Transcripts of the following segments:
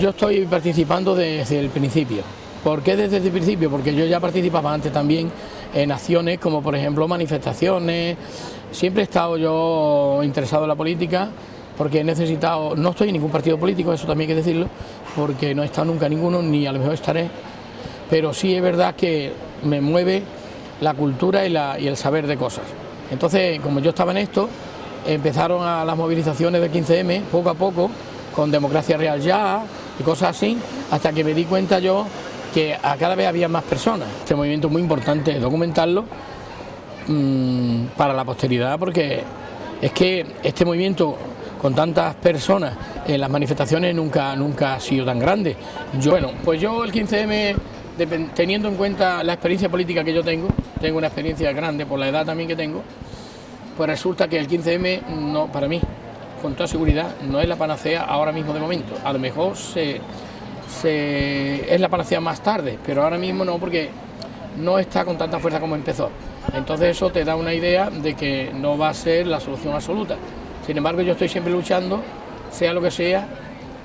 Yo estoy participando desde el principio. ¿Por qué desde el principio? Porque yo ya participaba antes también en acciones como por ejemplo manifestaciones. Siempre he estado yo interesado en la política porque he necesitado, no estoy en ningún partido político, eso también hay que decirlo, porque no he estado nunca en ninguno, ni a lo mejor estaré, pero sí es verdad que me mueve la cultura y, el saber de cosas. Entonces, como yo estaba en esto, empezaron las movilizaciones del 15M poco a poco, con Democracia Real Ya y cosas así, hasta que me di cuenta yo que a cada vez había más personas. Este movimiento es muy importante documentarlo mmm, para la posteridad, porque es que este movimiento con tantas personas en las manifestaciones nunca, nunca ha sido tan grande. Yo, bueno, pues yo el 15M, teniendo en cuenta la experiencia política que yo tengo, tengo una experiencia grande por la edad también que tengo, pues resulta que el 15M, no, para mí, con toda seguridad, no es la panacea ahora mismo de momento. A lo mejor se, es la panacea más tarde, pero ahora mismo no, porque no está con tanta fuerza como empezó. Entonces eso te da una idea de que no va a ser la solución absoluta. Sin embargo, yo estoy siempre luchando, sea lo que sea,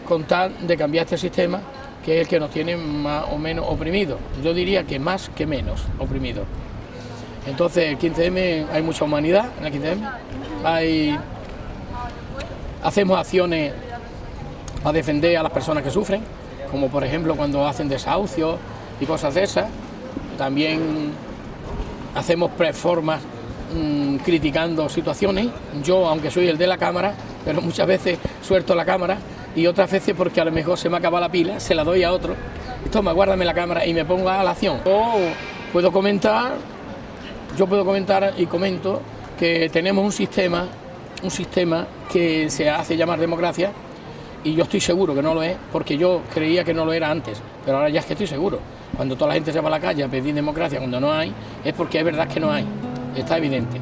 con tal de cambiar este sistema, que es el que nos tiene más o menos oprimidos. Yo diría que más que menos oprimidos. Entonces, el 15M hay mucha humanidad en el 15M. Hay, hacemos acciones para defender a las personas que sufren, como por ejemplo cuando hacen desahucios y cosas de esas. También hacemos preformas mmm, criticando situaciones. Yo, aunque soy el de la cámara, pero muchas veces suelto la cámara y otras veces porque a lo mejor se me acaba la pila, se la doy a otro. Toma, guárdame la cámara y me pongo a la acción. O puedo comentar, yo puedo comentar y comento que tenemos un sistema, un sistema que se hace llamar democracia y yo estoy seguro que no lo es, porque yo creía que no lo era antes, pero ahora ya es que estoy seguro. Cuando toda la gente se va a la calle a pedir democracia cuando no hay, es porque es verdad que no hay está evidente.